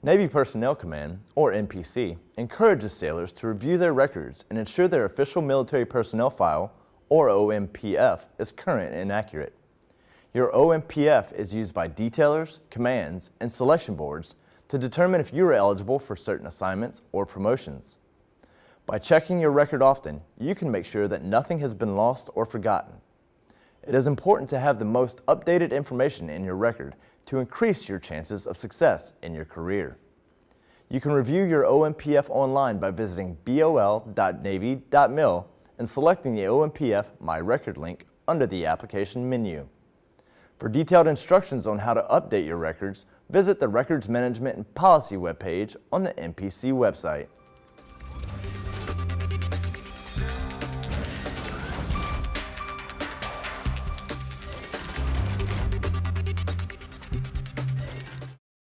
Navy Personnel Command, or NPC, encourages sailors to review their records and ensure their official military personnel file, or OMPF, is current and accurate. Your OMPF is used by detailers, commands, and selection boards to determine if you are eligible for certain assignments or promotions. By checking your record often, you can make sure that nothing has been lost or forgotten. It is important to have the most updated information in your record to increase your chances of success in your career. You can review your OMPF online by visiting bol.navy.mil and selecting the OMPF My Record link under the application menu. For detailed instructions on how to update your records, visit the Records Management and Policy webpage on the NPC website.